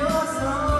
coração.